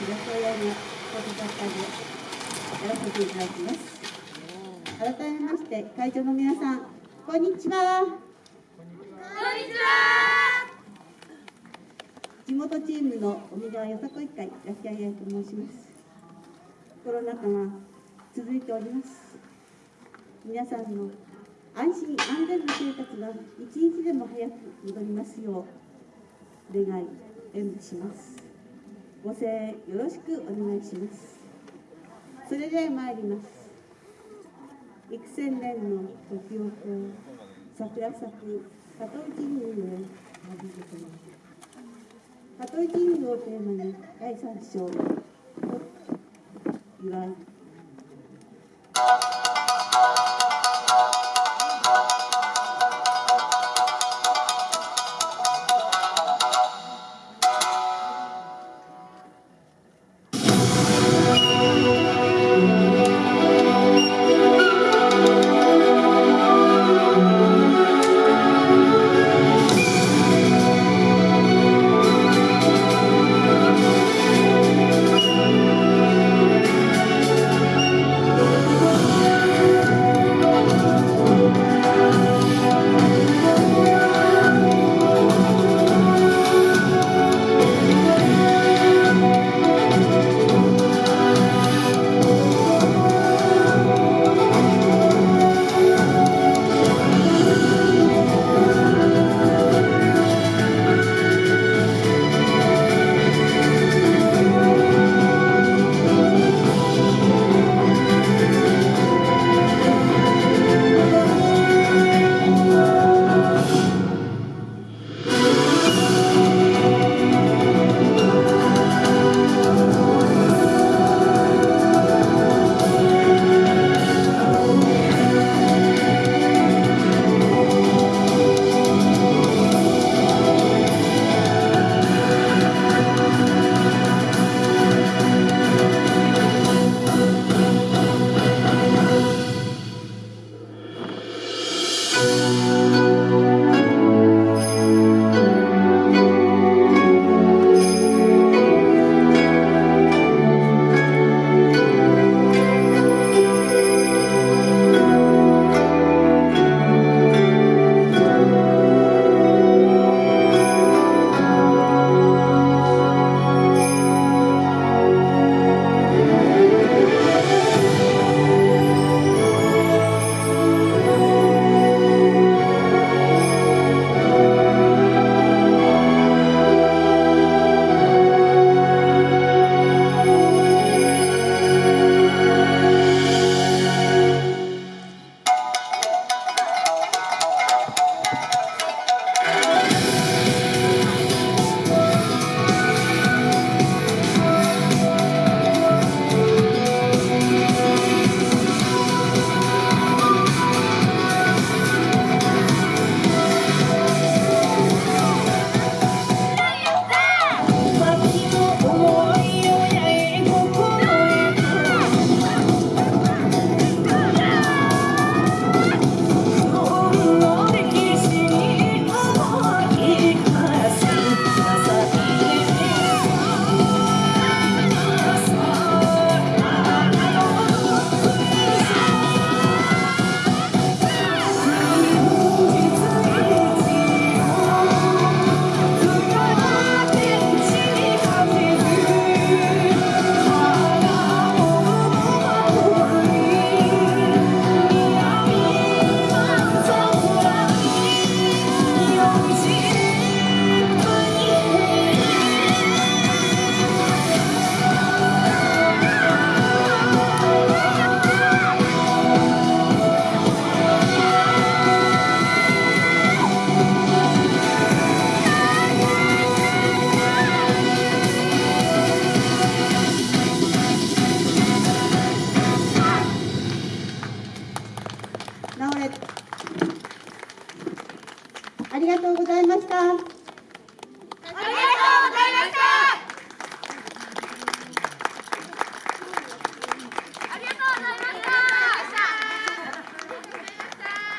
東親の放送作家でやらせていただきます。改めまして会長の皆さんこんにちは。こんにちは。地元チームの尾川よさこい会焼き上げと申しますコロナ禍が続いております。皆さんの安心安全な生活が一日でも早く戻りますよう願い演舞しますご声援よろしくお願いします。それでは参ります。幾千年の時をこう桜咲く加藤神宮へ旅立てます加藤神宮をテーマに第三章を祝い